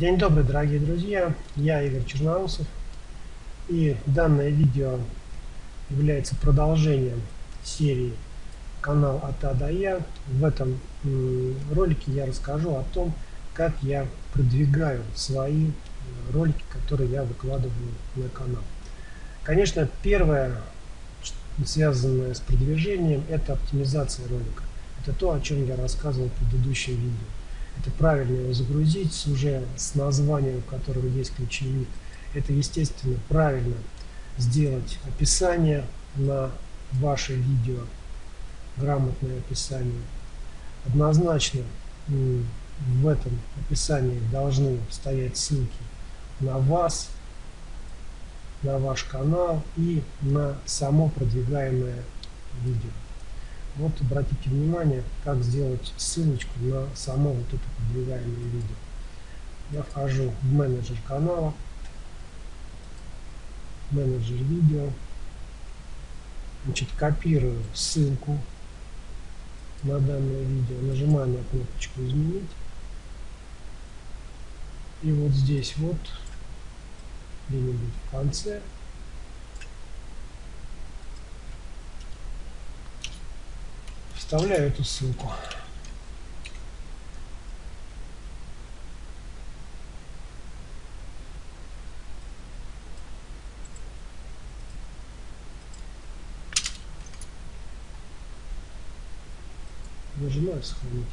День добрый, дорогие друзья! Я Игорь Черноусов. И данное видео является продолжением серии канал от А до Я. В этом ролике я расскажу о том, как я продвигаю свои ролики, которые я выкладываю на канал. Конечно, первое, связанное с продвижением, это оптимизация ролика. Это то, о чем я рассказывал в предыдущем видео. Это правильно его загрузить уже с названием, в котором есть ключевик. Это, естественно, правильно сделать описание на ваше видео, грамотное описание. Однозначно в этом описании должны стоять ссылки на вас, на ваш канал и на само продвигаемое видео. Вот обратите внимание, как сделать ссылочку на само вот это продвигаемое видео. Я вхожу в менеджер канала, менеджер видео, значит, копирую ссылку на данное видео, нажимаю на кнопочку изменить. И вот здесь вот, где-нибудь в конце, вставляю эту ссылку. Нажимаю сохранить.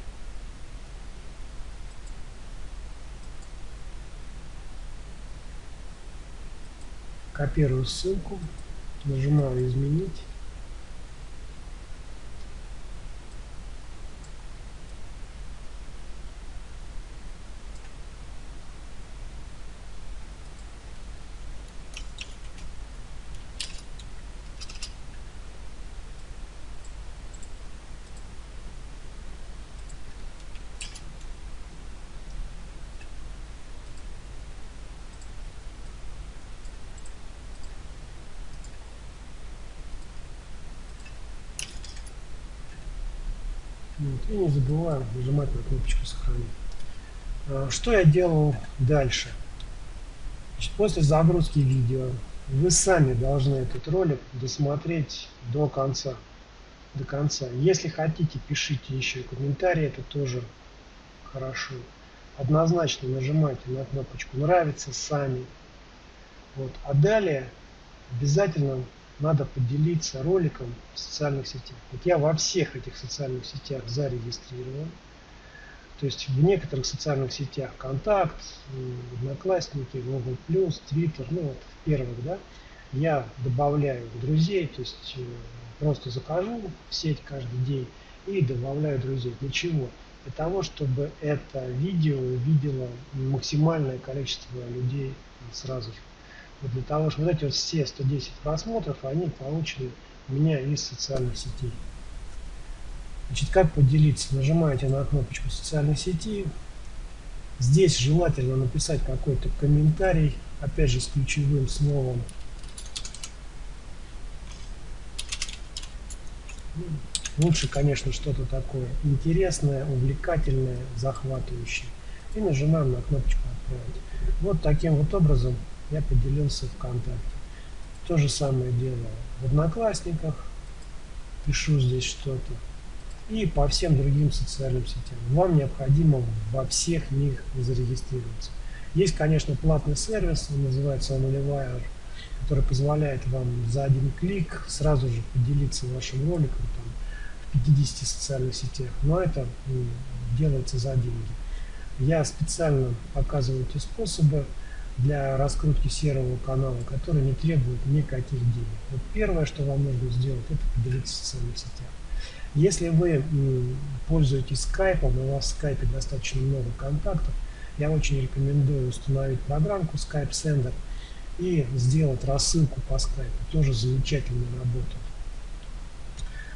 Копирую ссылку, нажимаю изменить. Вот. И не забываем нажимать на кнопочку сохранить. А, что я делал дальше? Значит, после загрузки видео вы сами должны этот ролик досмотреть до конца. До конца. Если хотите, пишите еще комментарии, это тоже хорошо. Однозначно нажимайте на кнопочку «Нравится» сами. Вот. А далее обязательно надо поделиться роликом в социальных сетях. Вот я во всех этих социальных сетях зарегистрирован. То есть в некоторых социальных сетях Контакт, Одноклассники, Google+, Twitter, ну вот в первых, да, я добавляю друзей, то есть э, просто захожу в сеть каждый день и добавляю друзей. Для чего? Для того, чтобы это видео увидело максимальное количество людей сразу же. Вот для того, чтобы вот эти вот все 110 просмотров, они получены у меня из социальных сетей. Значит, как поделиться? Нажимаете на кнопочку социальной сети. Здесь желательно написать какой-то комментарий, опять же с ключевым словом. Лучше, конечно, что-то такое интересное, увлекательное, захватывающее. И нажимаем на кнопочку «Отправить». Вот таким вот образом я поделился ВКонтакте. То же самое делаю в Одноклассниках, пишу здесь что-то. И по всем другим социальным сетям. Вам необходимо во всех них зарегистрироваться. Есть, конечно, платный сервис, он называется OnlyWire, который позволяет вам за один клик сразу же поделиться вашим роликом там, в 50 социальных сетях. Но это делается за деньги. Я специально показываю эти способы для раскрутки серого канала, который не требует никаких денег. Вот первое, что вам нужно сделать, это поделиться в социальных. Если вы пользуетесь скайпом, у вас в скайпе достаточно много контактов, я очень рекомендую установить программку Skype Sender и сделать рассылку по скайпу. Тоже замечательно работает.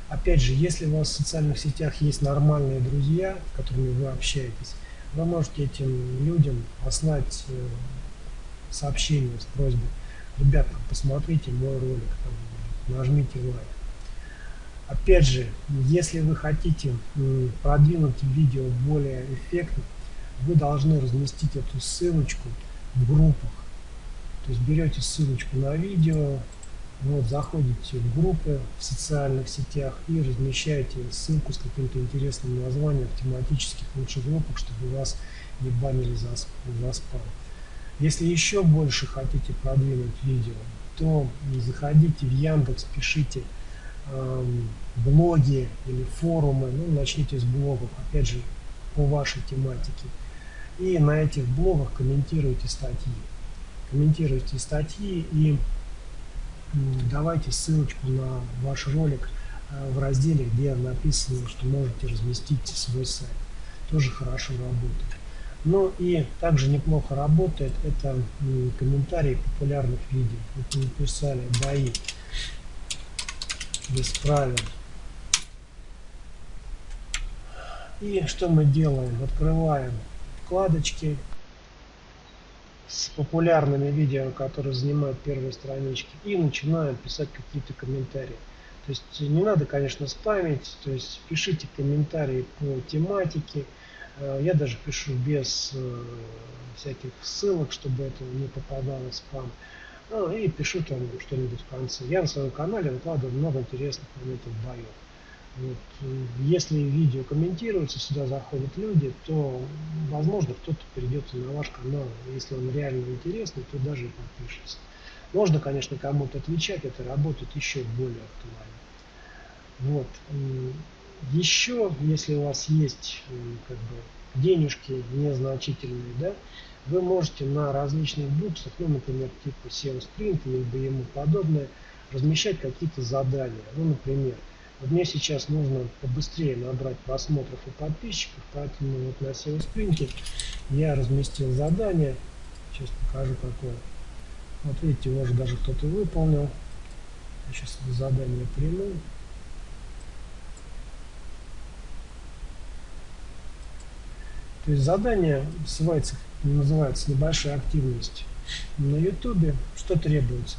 Опять же, если у вас в социальных сетях есть нормальные друзья, с которыми вы общаетесь, вы можете этим людям послать э, сообщение с просьбой, ребята, посмотрите мой ролик, там, нажмите лайк. Опять же, если вы хотите продвинуть видео более эффектно, вы должны разместить эту ссылочку в группах. То есть берете ссылочку на видео, вот, заходите в группы в социальных сетях и размещаете ссылку с каким-то интересным названием в тематических лучших группах, чтобы вас не банили за, за спам. Если еще больше хотите продвинуть видео, то заходите в Яндекс, пишите эм, блоги или форумы, ну, начните с блогов, опять же, по вашей тематике. И на этих блогах комментируйте статьи. Комментируйте статьи и давайте ссылочку на ваш ролик э, в разделе, где написано, что можете разместить свой сайт. Тоже хорошо работает. Ну и также неплохо работает это комментарии популярных видео. Вот мы написали бои без правил. И что мы делаем? Открываем вкладочки с популярными видео, которые занимают первые странички, и начинаем писать какие-то комментарии. То есть не надо, конечно, спамить, то есть пишите комментарии по тематике. Э, я даже пишу без э, всяких ссылок, чтобы это не попадало в спам. Ну, и пишу там что-нибудь в конце. Я на своем канале выкладываю много интересных моментов боев. Вот. Если видео комментируется, сюда заходят люди, то, возможно, кто-то перейдет на ваш канал. Если он реально интересный, то даже и подпишется. Можно, конечно, кому-то отвечать, это работает еще более актуально. Вот. Еще, если у вас есть как бы, денежки незначительные, да, вы можете на различных буксах, ну, например, типа SEO Sprint или ему подобное, размещать какие-то задания. Ну, например, вот мне сейчас нужно побыстрее набрать просмотров и подписчиков, поэтому вот на SEO Sprint я разместил задание. Сейчас покажу какое. Вот видите, уже даже кто-то выполнил. Я сейчас задание приму. То есть задание называется, называется небольшая активность на YouTube. Что требуется?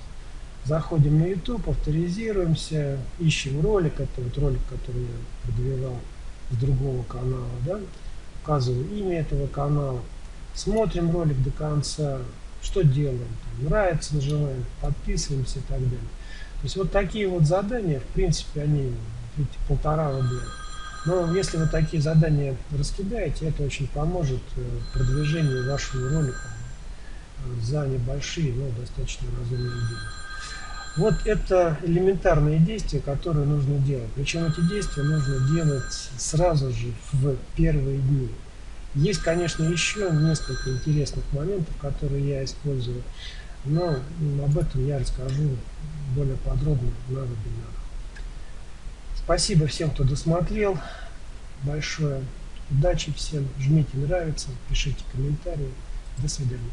Заходим на YouTube, авторизируемся, ищем ролик. Это вот ролик, который я продвигал с другого канала. Да? Указываю имя этого канала. Смотрим ролик до конца. Что делаем? Там, нравится, нажимаем, подписываемся и так далее. То есть вот такие вот задания, в принципе, они видите, полтора рубля. Но если вы такие задания раскидаете, это очень поможет э, продвижению вашего ролика э, за небольшие, но достаточно разумные деньги. Вот это элементарные действия, которые нужно делать. Причем эти действия нужно делать сразу же в первые дни. Есть, конечно, еще несколько интересных моментов, которые я использую, но об этом я расскажу более подробно на вебинарах. Спасибо всем, кто досмотрел. Большое удачи всем. Жмите нравится, пишите комментарии. До свидания.